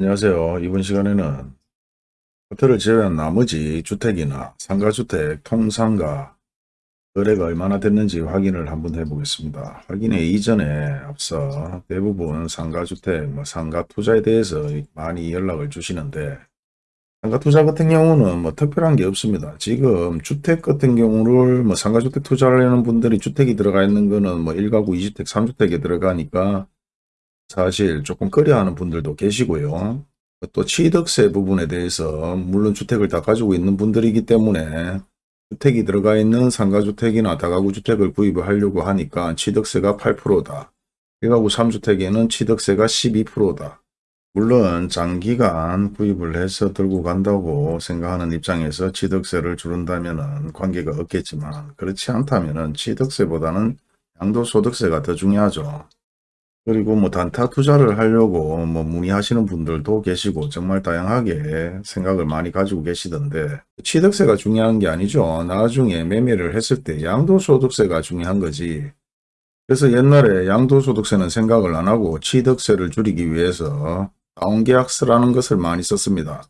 안녕하세요. 이번 시간에는 호텔을 제외한 나머지 주택이나 상가주택 통상가 거래가 얼마나 됐는지 확인을 한번 해보겠습니다. 확인에 이전에 앞서 대부분 상가주택, 뭐 상가투자에 대해서 많이 연락을 주시는데 상가투자 같은 경우는 뭐 특별한 게 없습니다. 지금 주택 같은 경우를 뭐 상가주택 투자를 하는 분들이 주택이 들어가 있는 거는 뭐 1가구 2주택 3주택에 들어가니까 사실 조금 꺼려하는 분들도 계시고요. 또 취득세 부분에 대해서 물론 주택을 다 가지고 있는 분들이기 때문에 주택이 들어가 있는 상가주택이나 다가구 주택을 구입을 하려고 하니까 취득세가 8%다. 1가구 3주택에는 취득세가 12%다. 물론 장기간 구입을 해서 들고 간다고 생각하는 입장에서 취득세를 줄인다면 관계가 없겠지만 그렇지 않다면 취득세보다는 양도소득세가 더 중요하죠. 그리고 뭐 단타 투자를 하려고 뭐 문의하시는 분들도 계시고 정말 다양하게 생각을 많이 가지고 계시던데 취득세가 중요한 게 아니죠. 나중에 매매를 했을 때 양도소득세가 중요한 거지. 그래서 옛날에 양도소득세는 생각을 안 하고 취득세를 줄이기 위해서 다운계약서라는 것을 많이 썼습니다.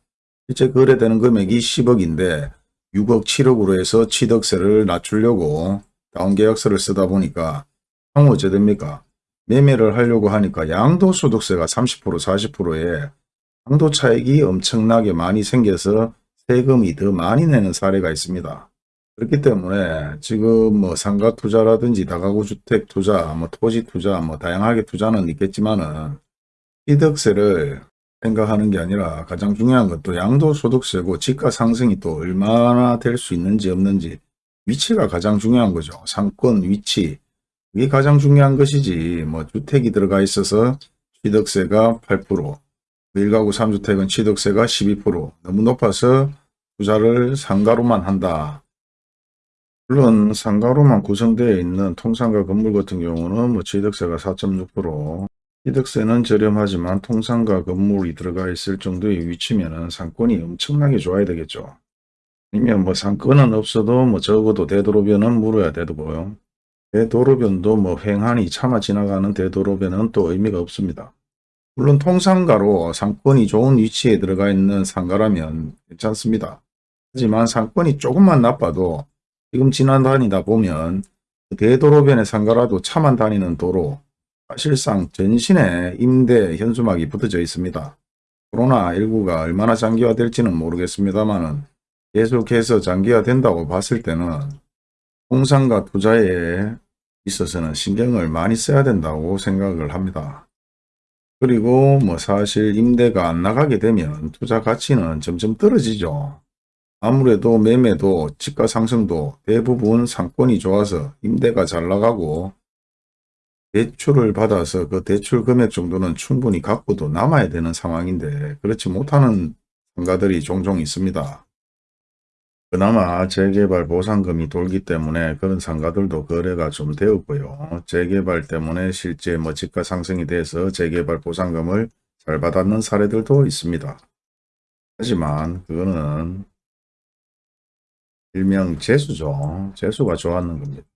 실제 거래되는 금액이 10억인데 6억 7억으로 해서 취득세를 낮추려고 다운계약서를 쓰다 보니까 향후 어째 됩니까? 매매를 하려고 하니까 양도소득세가 30% 40%에 양도 차익이 엄청나게 많이 생겨서 세금이 더 많이 내는 사례가 있습니다. 그렇기 때문에 지금 뭐 상가 투자라든지 다가구 주택 투자, 뭐 토지 투자, 뭐 다양하게 투자는 있겠지만은 취득세를 생각하는 게 아니라 가장 중요한 것도 양도소득세고 지가 상승이 또 얼마나 될 수 있는지 없는지 위치가 가장 중요한 거죠. 상권 위치, 이게 가장 중요한 것이지 뭐 주택이 들어가 있어서 취득세가 8% 1가구 3주택은 취득세가 12% 너무 높아서 투자를 상가로만 한다. 물론 상가로만 구성되어 있는 통상가 건물 같은 경우는 뭐 취득세가 4.6% 취득세는 저렴하지만 통상가 건물이 들어가 있을 정도의 위치면 상권이 엄청나게 좋아야 되겠죠. 아니면 뭐 상권은 없어도 뭐 적어도 되도록이면 물어야 되고요. 대도로변도 뭐 횡하니 차마 지나가는 대도로변은 또 의미가 없습니다. 물론 통상가로 상권이 좋은 위치에 들어가 있는 상가라면 괜찮습니다. 하지만 상권이 조금만 나빠도 지금 지나다니다 보면 대도로변의 상가라도 차만 다니는 도로 사실상 전신에 임대 현수막이 붙어져 있습니다. 코로나19가 얼마나 장기화될지는 모르겠습니다만 계속해서 장기화된다고 봤을 때는 통상과 투자에 있어서는 신경을 많이 써야 된다고 생각을 합니다. 그리고 뭐 사실 임대가 안 나가게 되면 투자 가치는 점점 떨어지죠. 아무래도 매매도 집가 상승도 대부분 상권이 좋아서 임대가 잘 나가고 대출을 받아서 그 대출 금액 정도는 충분히 갖고도 남아야 되는 상황인데 그렇지 못하는 상가들이 종종 있습니다. 그나마 재개발 보상금이 돌기 때문에 그런 상가들도 거래가 좀 되었고요. 재개발 때문에 실제 뭐 집가 상승이 돼서 재개발 보상금을 잘 받았는 사례들도 있습니다. 하지만 그거는 일명 재수죠. 재수가 좋았는 겁니다.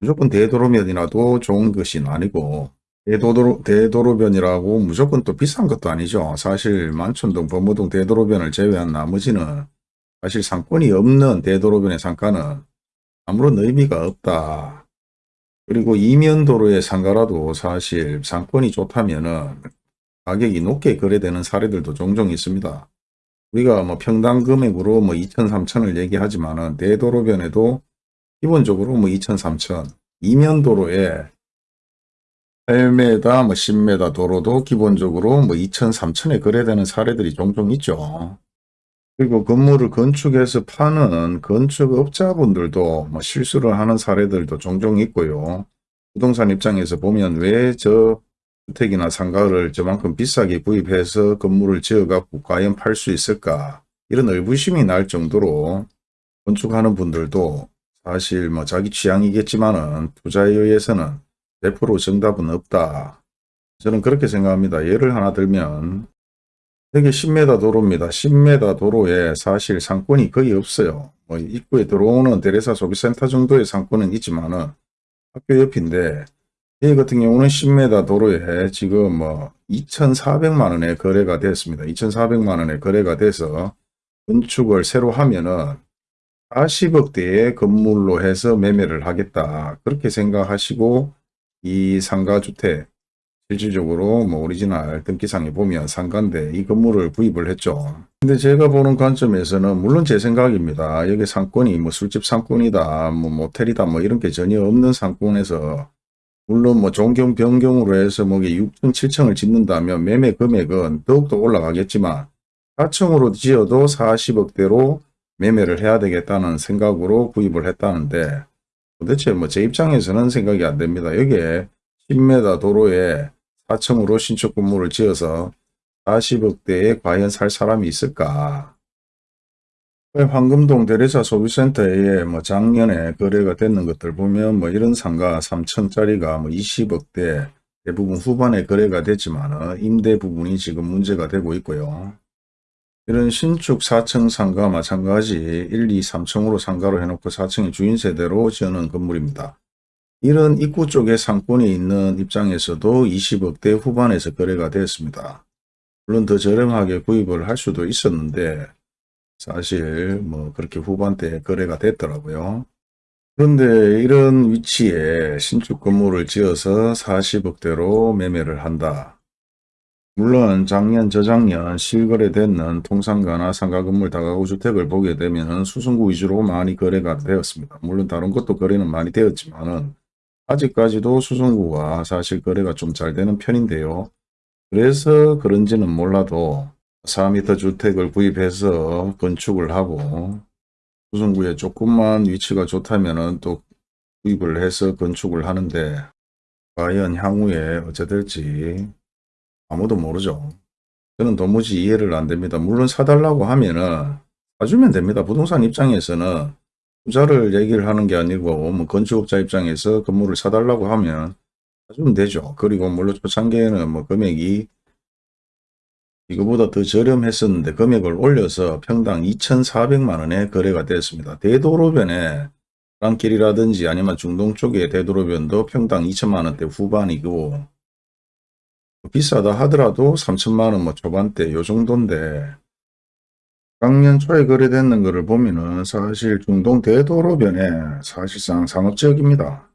무조건 대도로변이라도 좋은 것이 아니고 대도로, 대도로변이라고 무조건 또 비싼 것도 아니죠. 사실 만촌동, 범어동 대도로변을 제외한 나머지는 사실 상권이 없는 대도로변의 상가는 아무런 의미가 없다. 그리고 이면도로의 상가라도 사실 상권이 좋다면 가격이 높게 거래되는 사례들도 종종 있습니다. 우리가 뭐 평당 금액으로 뭐 2천, 3천을 얘기하지만 은 대도로변에도 기본적으로 뭐 2천, 3천, 이면도로에 8m, 뭐 10m 도로도 기본적으로 뭐 2천, 3천에 거래되는 사례들이 종종 있죠. 그리고 건물을 건축해서 파는 건축업자분들도 뭐 실수를 하는 사례들도 종종 있고요. 부동산 입장에서 보면 왜 저 주택이나 상가를 저만큼 비싸게 구입해서 건물을 지어갖고 과연 팔 수 있을까 이런 의구심이 날 정도로 건축하는 분들도 사실 뭐 자기 취향이겠지만은 투자에 의해서는 100% 정답은 없다. 저는 그렇게 생각합니다. 예를 하나 들면 여기 10m 도로입니다. 10m 도로에 사실 상권이 거의 없어요. 뭐 입구에 들어오는 대레사 소비센터 정도의 상권은 있지만은 학교 옆인데 이 같은 경우는 10m 도로에 지금 뭐 2,400만 원에 거래가 됐습니다. 2,400만 원에 거래가 돼서 건축을 새로 하면은 40억대의 건물로 해서 매매를 하겠다. 그렇게 생각하시고 이 상가주택 실질적으로 뭐 오리지널 등기상에 보면 상가인데 이 건물을 구입을 했죠. 근데 제가 보는 관점에서는 물론 제 생각입니다. 여기 상권이 뭐 술집 상권이다, 뭐 모텔이다, 뭐 이런 게 전혀 없는 상권에서 물론 뭐 종경 변경으로 해서 뭐 6층, 7층을 짓는다면 매매 금액은 더욱더 올라가겠지만 4층으로 지어도 40억대로 매매를 해야 되겠다는 생각으로 구입을 했다는데 도대체 뭐 제 입장에서는 생각이 안 됩니다. 여기에 10m 도로에 4층으로 신축 건물을 지어서 40억대에 과연 살 사람이 있을까? 황금동 대리사 소비센터에 뭐 작년에 거래가 됐는 것들 보면 뭐 이런 상가 3층짜리가 뭐 20억대 대부분 후반에 거래가 됐지만 임대 부분이 지금 문제가 되고 있고요. 이런 신축 4층 상가 마찬가지 1, 2, 3층으로 상가로 해놓고 4층의 주인 세대로 지어놓은 건물입니다. 이런 입구 쪽에 상권이 있는 입장에서도 20억대 후반에서 거래가 되었습니다. 물론 더 저렴하게 구입을 할 수도 있었는데 사실 뭐 그렇게 후반대에 거래가 됐더라고요. 그런데 이런 위치에 신축 건물을 지어서 40억대로 매매를 한다. 물론 작년 저작년 실거래되는 통상가나 상가 건물 다가구 주택을 보게 되면 수성구 위주로 많이 거래가 되었습니다. 물론 다른 것도 거래는 많이 되었지만은 아직까지도 수성구가 사실 거래가 좀 잘 되는 편인데요. 그래서 그런지는 몰라도 4m 주택을 구입해서 건축을 하고 수성구에 조금만 위치가 좋다면 또 구입을 해서 건축을 하는데 과연 향후에 어찌 될지 아무도 모르죠. 저는 도무지 이해를 안 됩니다. 물론 사달라고 하면은 사주면 됩니다. 부동산 입장에서는 투자를 얘기를 하는 게 아니고 뭐 건축업자 입장에서 건물을 사달라고 하면 사주면 되죠. 그리고 물론 초창기에는 뭐 금액이 이거보다 더 저렴했었는데 금액을 올려서 평당 2,400만 원에 거래가 됐습니다. 대도로변에 땅길이라든지 아니면 중동 쪽의 대도로변도 평당 2천만 원대 후반이고 비싸다 하더라도 3천만 원 뭐 초반대 요 정도인데 작년 초에 거래되는 것을 보면은 사실 중동 대도로변에 사실상 상업지역입니다.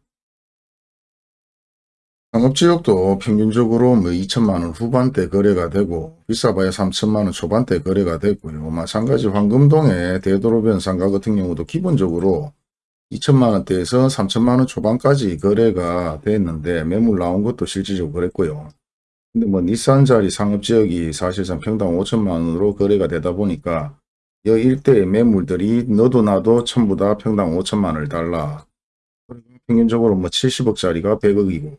상업지역도 평균적으로 뭐 2천만 원 후반대 거래가 되고 비싸봐야 3천만 원 초반대 거래가 되고요. 마찬가지 황금동의 대도로변 상가 같은 경우도 기본적으로 2천만 원대에서 3천만 원 초반까지 거래가 됐는데 매물 나온 것도 실질적으로 그랬고요. 근데 뭐 니산 자리 상업 지역이 사실상 평당 5천만 원으로 거래가 되다 보니까 이 일대의 매물들이 너도 나도 전부 다 평당 5천만 원을 달라. 평균적으로 뭐 70억짜리가 100억이고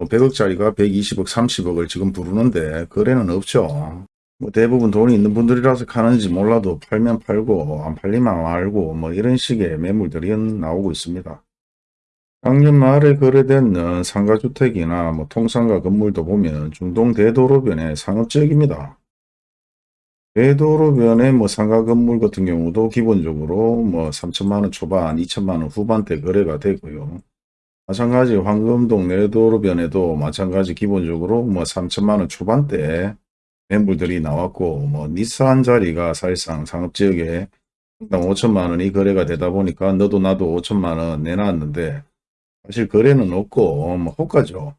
100억짜리가 120억, 30억을 지금 부르는데 거래는 없죠. 뭐 대부분 돈이 있는 분들이라서 가는지 몰라도 팔면 팔고 안 팔리면 말고 뭐 이런 식의 매물들이 나오고 있습니다. 작년 말에 거래된 상가주택이나 뭐 통상가 건물도 보면 중동 대도로변의 상업지역입니다. 대도로변의 뭐 상가 건물 같은 경우도 기본적으로 뭐 3천만원 초반, 2천만원 후반대 거래가 되고요. 마찬가지 황금동 내도로변에도 마찬가지 기본적으로 뭐 3천만원 초반대 매물들이 나왔고 뭐 니산 자리가 사실상 상업지역에 5천만원이 거래가 되다 보니까 너도 나도 5천만원 내놨는데 사실 거래는 없고 뭐 호가죠.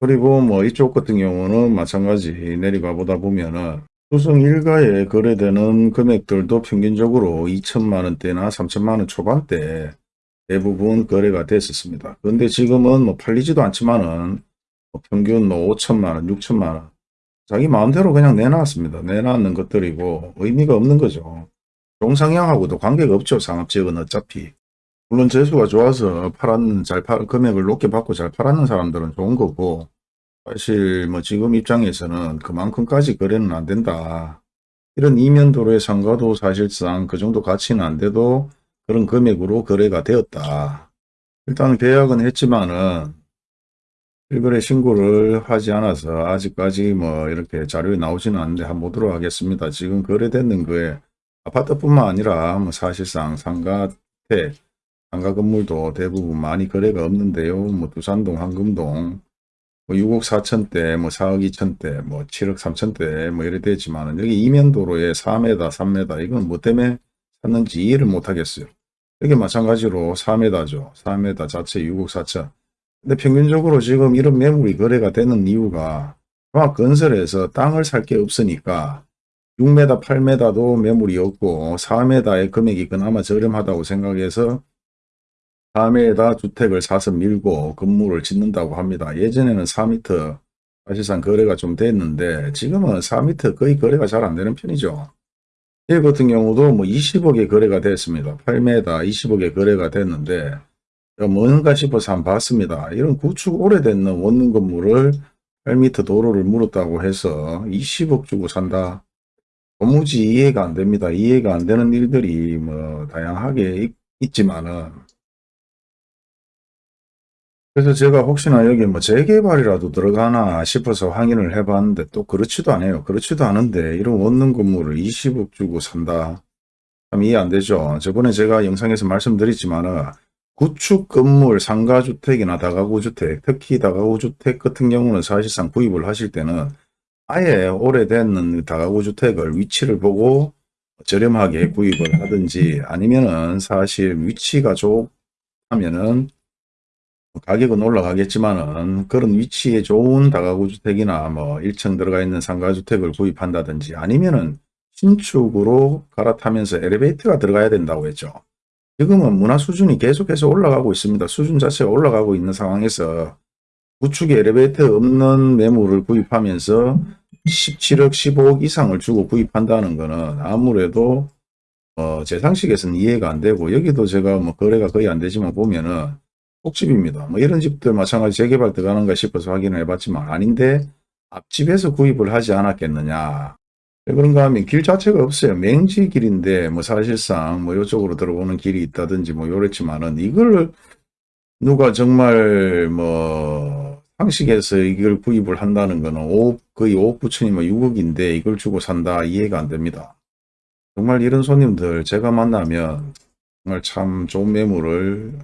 그리고 뭐 이쪽 같은 경우는 마찬가지 내려가 보다 보면은 수성 일가에 거래되는 금액들도 평균적으로 2천만 원대나 3천만 원 초반대 대부분 거래가 됐었습니다. 그런데 지금은 뭐 팔리지도 않지만은 뭐 평균 뭐 5천만 원, 6천만 원 자기 마음대로 그냥 내놨습니다. 내놨는 것들이고 의미가 없는 거죠. 종상향하고도 관계가 없죠. 상업지역은 어차피. 물론 재수가 좋아서 팔았는 잘 팔, 금액을 높게 받고 잘 팔았는 사람들은 좋은 거고 사실 뭐 지금 입장에서는 그만큼까지 거래는 안 된다. 이런 이면 도로의 상가도 사실상 그 정도 가치는 안 돼도 그런 금액으로 거래가 되었다. 일단 계약은 했지만은 실거래 신고를 하지 않아서 아직까지 뭐 이렇게 자료에 나오지는 않는데 한번 보도록 하겠습니다. 지금 거래되는 거에 아파트뿐만 아니라 뭐 사실상 상가 택 상가 건물도 대부분 많이 거래가 없는데요. 뭐 두산동, 황금동, 뭐 6억 4천대, 뭐 4억 2천대, 뭐 7억 3천대, 뭐 이래 되지만은 여기 이면도로에 4m, 3m 이건 뭐 때문에 샀는지 이해를 못 하겠어요. 여기 마찬가지로 4m죠. 4m 자체 6억 4천. 근데 평균적으로 지금 이런 매물이 거래가 되는 이유가 종합건설에서 땅을 살 게 없으니까 6m, 8m도 매물이 없고 4m의 금액이 그나마 저렴하다고 생각해서 4m에다 주택을 사서 밀고 건물을 짓는다고 합니다. 예전에는 4m 사실상 거래가 좀 됐는데 지금은 4m 거의 거래가 잘 안 되는 편이죠. 이 같은 경우도 뭐 20억에 거래가 됐습니다. 8m 20억에 거래가 됐는데 뭔가 싶어서 한번 봤습니다. 이런 구축 오래된 원룸 건물을 8m 도로를 물었다고 해서 20억 주고 산다. 도무지 이해가 안 됩니다. 이해가 안 되는 일들이 뭐 다양하게 있, 있지만은 그래서 제가 혹시나 여기 뭐 재개발이라도 들어가나 싶어서 확인을 해봤는데 또 그렇지도 않아요. 그렇지도 않은데 이런 원룸 건물을 20억 주고 산다. 참 이해 안 되죠. 저번에 제가 영상에서 말씀드렸지만은 구축 건물 상가주택이나 다가구주택 특히 다가구주택 같은 경우는 사실상 구입을 하실 때는 아예 오래된 다가구주택을 위치를 보고 저렴하게 구입을 하든지 아니면은 사실 위치가 좋다면은 가격은 올라가겠지만은 그런 위치에 좋은 다가구 주택이나 뭐 1층 들어가 있는 상가 주택을 구입한다든지 아니면은 신축으로 갈아타면서 엘리베이터가 들어가야 된다고 했죠. 지금은 문화 수준이 계속해서 올라가고 있습니다. 수준 자체가 올라가고 있는 상황에서 구축에 엘리베이터 없는 매물을 구입하면서 17억, 15억 이상을 주고 구입한다는 것은 아무래도 어, 제 상식에서는 이해가 안 되고 여기도 제가 뭐 거래가 거의 안 되지만 보면은 속집입니다. 뭐 이런 집들 마찬가지 재개발 들어가는가 싶어서 확인을 해봤지만 아닌데 앞집에서 구입을 하지 않았겠느냐. 왜 그런가 하면 길 자체가 없어요. 맹지 길인데 뭐 사실상 뭐 이쪽으로 들어오는 길이 있다든지 뭐 요랬지만은 이걸 누가 정말 뭐 상식에서 이걸 구입을 한다는 거는 5억 거의 5억 9천이면 6억인데 이걸 주고 산다 이해가 안 됩니다. 정말 이런 손님들 제가 만나면 정말 참 좋은 매물을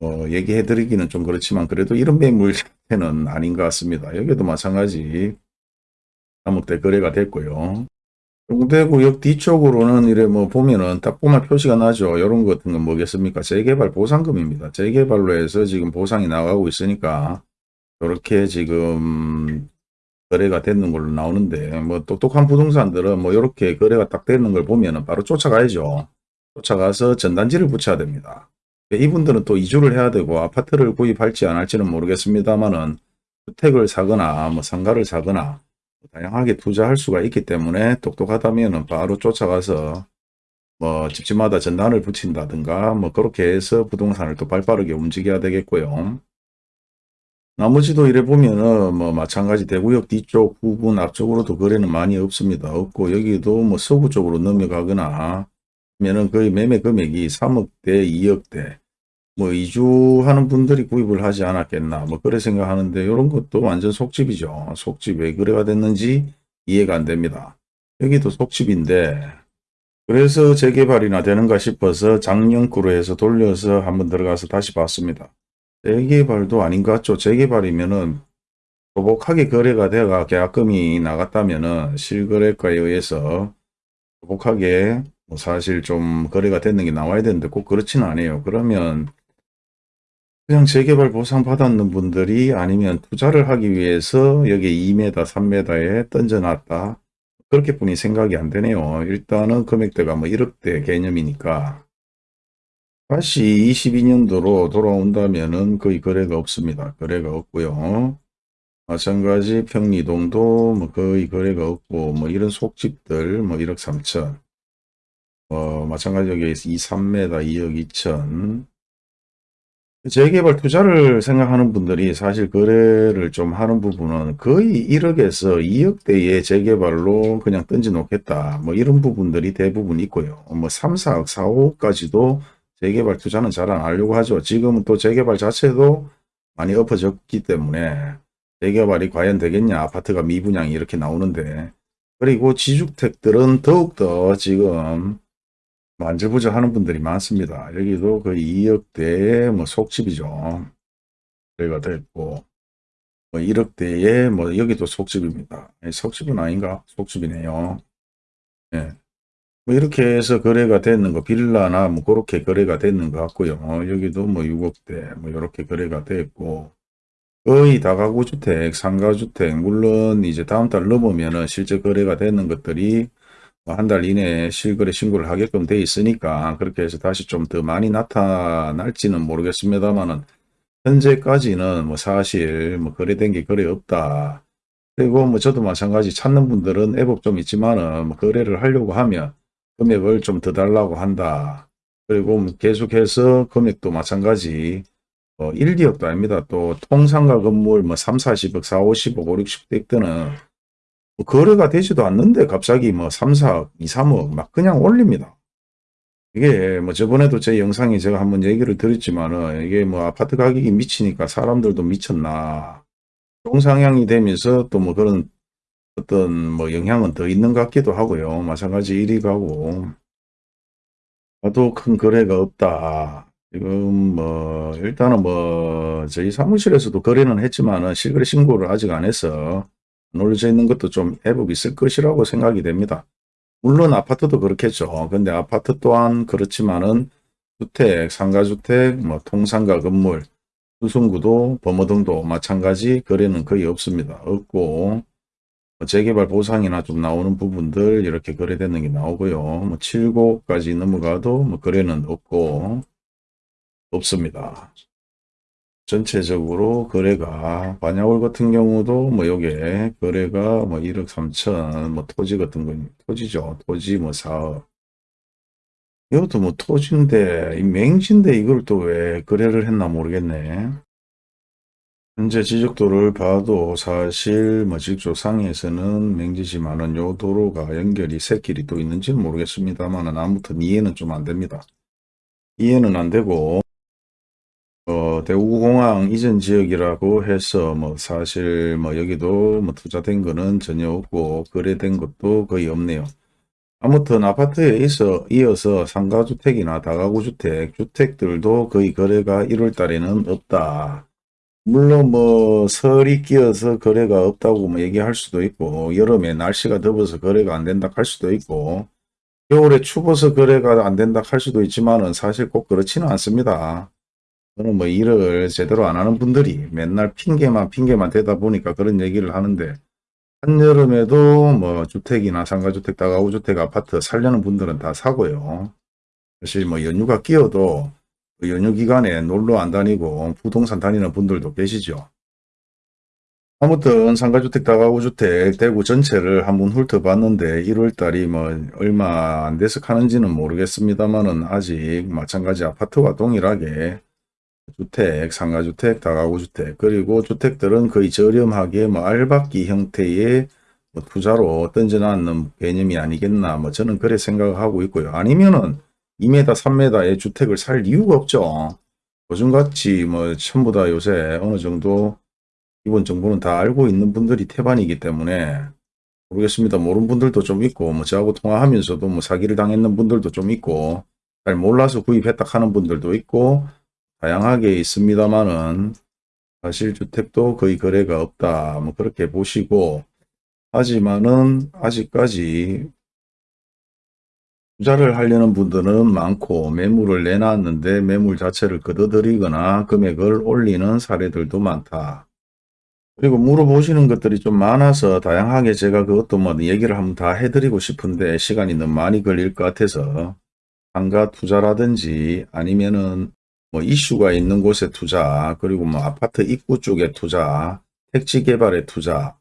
어, 얘기해 드리기는 좀 그렇지만 그래도 이런 매물 자체는 아닌 것 같습니다. 여기도 마찬가지 3억대 거래가 됐고요. 용대구역 뒤쪽으로는 이래 뭐 보면은 딱 보면 표시가 나죠. 이런 것 같은 건 뭐겠습니까? 재개발 보상금입니다. 재개발로 해서 지금 보상이 나가고 있으니까 이렇게 지금 거래가 되는 걸로 나오는데 뭐 똑똑한 부동산들은 뭐 이렇게 거래가 딱 되는 걸 보면은 바로 쫓아가야죠. 쫓아가서 전단지를 붙여야 됩니다. 이분들은 또 이주를 해야 되고 아파트를 구입할지 안 할지는 모르겠습니다만은 주택을 사거나 뭐 상가를 사거나 다양하게 투자할 수가 있기 때문에 똑똑하다면 바로 쫓아가서 뭐 집집마다 전단을 붙인다든가 뭐 그렇게 해서 부동산을 또 발빠르게 움직여야 되겠고요. 나머지도 이래 보면은 뭐 마찬가지 대구역 뒤쪽 부분 앞쪽으로도 거래는 많이 없습니다. 없고 여기도 뭐 서구 쪽으로 넘어가거나 면은 거의 매매 금액이 3억대 2억대 뭐 이주하는 분들이 구입을 하지 않았겠나 뭐 그래 생각하는데 이런 것도 완전 속집이죠. 속집 왜 그래가 됐는지 이해가 안 됩니다. 여기도 속집인데 그래서 재개발이나 되는가 싶어서 작년구로 해서 돌려서 한번 들어가서 다시 봤습니다. 재개발도 아닌 것 같죠. 재개발이면은 소복하게 거래가 돼가 계약금이 나갔다면은 실거래가에 의해서 소복하게 뭐 사실 좀 거래가 됐는 게 나와야 되는데 꼭 그렇지는 않아요. 그러면 그냥 재개발 보상 받았는 분들이 아니면 투자를 하기 위해서 여기 2m, 3m에 던져놨다. 그렇게 뿐이 생각이 안 되네요. 일단은 금액대가 뭐 1억대 개념이니까 다시 22년도로 돌아온다면은 거의 거래가 없습니다. 거래가 없고요. 마찬가지 평리동도 뭐 거의 거래가 없고 뭐 이런 속집들 뭐 1억 3천 어 마찬가지 여기 2, 3m 2억 2천 재개발 투자를 생각하는 분들이 사실 거래를 좀 하는 부분은 거의 1억에서 2억대의 재개발로 그냥 던져 놓겠다. 뭐 이런 부분들이 대부분 있고요. 뭐 3, 4억, 4억까지도 재개발 투자는 잘 안 하려고 하죠. 지금은 또 재개발 자체도 많이 엎어졌기 때문에 재개발이 과연 되겠냐. 아파트가 미분양이 이렇게 나오는데 그리고 지주택들은 더욱더 지금 만져보자 하는 분들이 많습니다. 여기도 거의 2억대의 뭐 속집이죠. 거래가 됐고 뭐 1억대의 뭐 여기도 속집입니다. 예, 속집은 아닌가? 속집이네요. 예. 뭐 이렇게 해서 거래가 됐는 거 빌라나 뭐 그렇게 거래가 됐는 것 같고요. 어, 여기도 뭐 6억대 뭐 이렇게 거래가 됐고 거의 다가구 주택, 상가주택 물론 이제 다음 달 넘으면은 실제 거래가 되는 것들이 뭐 한 달 이내에 실거래 신고를 하게끔 돼 있으니까 그렇게 해서 다시 좀 더 많이 나타날지는 모르겠습니다만은 현재까지는 뭐 사실 뭐 거래된 게 거래 없다. 그리고 뭐 저도 마찬가지 찾는 분들은 애법 좀 있지만은 뭐 거래를 하려고 하면 금액을 좀 더 달라고 한다. 그리고 뭐 계속해서 금액도 마찬가지 어, 1, 2억도 아닙니다. 또 통상가 건물 뭐 3, 40억, 4, 50억, 5, 60대 때는 뭐 거래가 되지도 않는데 갑자기 뭐 3, 4억, 2, 3억 막 그냥 올립니다. 이게 뭐 저번에도 제 영상에 제가 한번 얘기를 드렸지만은 이게 뭐 아파트 가격이 미치니까 사람들도 미쳤나 동상향이 되면서 또 뭐 그런 어떤 뭐 영향은 더 있는 것 같기도 하고요. 마찬가지 1위 가고 나도 큰 거래가 없다. 지금 뭐 일단은 뭐 저희 사무실에서도 거래는 했지만은 실거래 신고를 아직 안 해서 안 올려져 있는 것도 좀 애복이 있을 것이라고 생각이 됩니다. 물론 아파트도 그렇겠죠. 근데 아파트 또한 그렇지만은 주택, 상가주택, 뭐 통상가 건물, 수성구도 범어등도 마찬가지 거래는 거의 없습니다. 없고 뭐 재개발 보상이나 좀 나오는 부분들 이렇게 거래되는 게 나오고요. 뭐 7고까지 넘어가도 뭐 거래는 없고 없습니다. 전체적으로 거래가 반야월 같은 경우도 뭐 요게 거래가 뭐 1억 3천 뭐 토지 같은 거 토지죠. 토지 뭐 4억 이것도 뭐 토지인데 이 맹지인데 이걸 또 왜 거래를 했나 모르겠네. 현재 지적도를 봐도 사실 뭐 직조 상에서는 맹지지만은 요 도로가 연결이 새길이 또 있는지는 모르겠습니다만은 아무튼 이해는 좀 안 됩니다. 이해는 안 되고 어, 대구공항 이전 지역이라고 해서 뭐 사실 뭐 여기도 뭐 투자된 거는 전혀 없고 거래된 것도 거의 없네요. 아무튼 아파트에 있어 이어서 상가주택이나 다가구주택, 주택들도 거의 거래가 1월 달에는 없다. 물론 뭐 설이 끼어서 거래가 없다고 뭐 얘기할 수도 있고 여름에 날씨가 더워서 거래가 안 된다 할 수도 있고 겨울에 추워서 거래가 안 된다 할 수도 있지만은 사실 꼭 그렇지는 않습니다. 저는 뭐 일을 제대로 안 하는 분들이 맨날 핑계만 핑계만 대다 보니까 그런 얘기를 하는데 한여름에도 뭐 주택이나 상가주택, 다가구주택, 아파트 살려는 분들은 다 사고요. 사실 뭐 연휴가 끼어도 그 연휴 기간에 놀러 안 다니고 부동산 다니는 분들도 계시죠. 아무튼 상가주택, 다가구주택, 대구 전체를 한번 훑어봤는데 1월달이 뭐 얼마 안 돼서 가는지는 모르겠습니다만은 아직 마찬가지 아파트와 동일하게 주택, 상가주택, 다가구주택 그리고 주택들은 거의 저렴하게 뭐 알박기 형태의 뭐 투자로 던져놨는 개념이 아니겠나 뭐 저는 그래 생각하고 있고요. 아니면은 2m, 3m의 주택을 살 이유가 없죠. 요즘같이 뭐 전부 다 요새 어느 정도 기본 정보는 다 알고 있는 분들이 태반이기 때문에 모르겠습니다. 모르는 분들도 좀 있고 뭐 저하고 통화하면서도 뭐 사기를 당했는 분들도 좀 있고 잘 몰라서 구입했다 하는 분들도 있고 다양하게 있습니다만은 사실 주택도 거의 거래가 없다. 뭐 그렇게 보시고 하지만은 아직까지 투자를 하려는 분들은 많고 매물을 내놨는데 매물 자체를 걷어들이거나 금액을 올리는 사례들도 많다. 그리고 물어보시는 것들이 좀 많아서 다양하게 제가 그것도 뭐 얘기를 한번 다 해드리고 싶은데 시간이 너무 많이 걸릴 것 같아서 상가 투자라든지 아니면은 뭐 이슈가 있는 곳에 투자 그리고 뭐 아파트 입구 쪽에 투자 택지 개발에 투자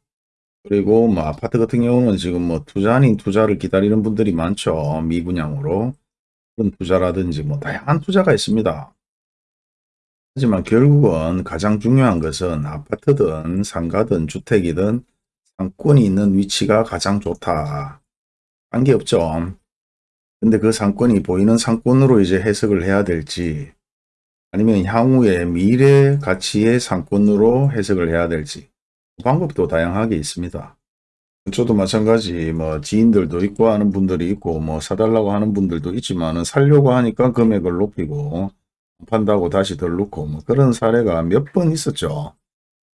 그리고 뭐 아파트 같은 경우는 지금 뭐 투자 아닌 투자를 기다리는 분들이 많죠. 미분양으로. 그런 투자라든지 뭐 다양한 투자가 있습니다. 하지만 결국은 가장 중요한 것은 아파트든 상가든 주택이든 상권이 있는 위치가 가장 좋다. 관계없죠. 근데 그 상권이 보이는 상권으로 이제 해석을 해야 될지 아니면 향후의 미래 가치의 상권으로 해석을 해야 될지 방법도 다양하게 있습니다. 저도 마찬가지 뭐 지인들도 있고 하는 분들이 있고 뭐 사달라고 하는 분들도 있지만 은 살려고 하니까 금액을 높이고 판다고 다시 덜 넣고 뭐 그런 사례가 몇 번 있었죠.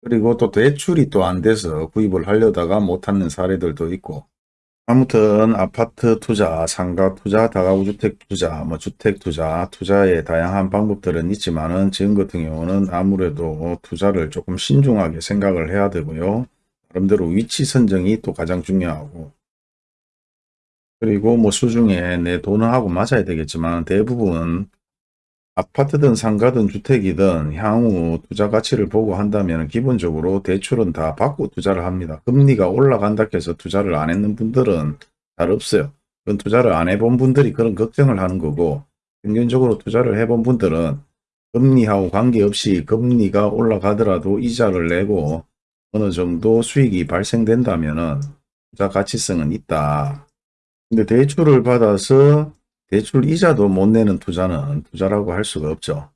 그리고 또 대출이 또 안 돼서 구입을 하려다가 못하는 사례들도 있고 아무튼 아파트 투자, 상가 투자, 다가구 주택 투자, 뭐 주택 투자, 투자의 다양한 방법들은 있지만은 지금 같은 경우는 아무래도 투자를 조금 신중하게 생각을 해야 되고요. 나름대로 위치 선정이 또 가장 중요하고 그리고 뭐 수중에 내 돈을 하고 맞아야 되겠지만 대부분 아파트든 상가든 주택이든 향후 투자 가치를 보고 한다면 기본적으로 대출은 다 받고 투자를 합니다. 금리가 올라간다 해서 투자를 안 했는 분들은 잘 없어요. 그건 투자를 안 해본 분들이 그런 걱정을 하는 거고 평균적으로 투자를 해본 분들은 금리하고 관계없이 금리가 올라가더라도 이자를 내고 어느 정도 수익이 발생된다면 투자 가치성은 있다. 근데 대출을 받아서 대출 이자도 못 내는 투자는 투자라고 할 수가 없죠.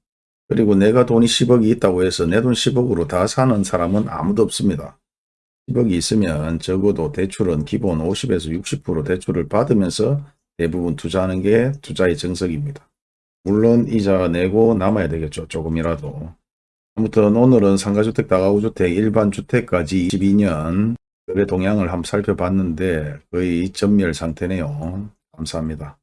그리고 내가 돈이 10억이 있다고 해서 내 돈 10억으로 다 사는 사람은 아무도 없습니다. 10억이 있으면 적어도 대출은 기본 50에서 60% 대출을 받으면서 대부분 투자하는 게 투자의 정석입니다. 물론 이자 내고 남아야 되겠죠. 조금이라도. 아무튼 오늘은 상가주택, 다가구주택, 일반주택까지 22년 거래 동향을 한번 살펴봤는데 거의 전멸 상태네요. 감사합니다.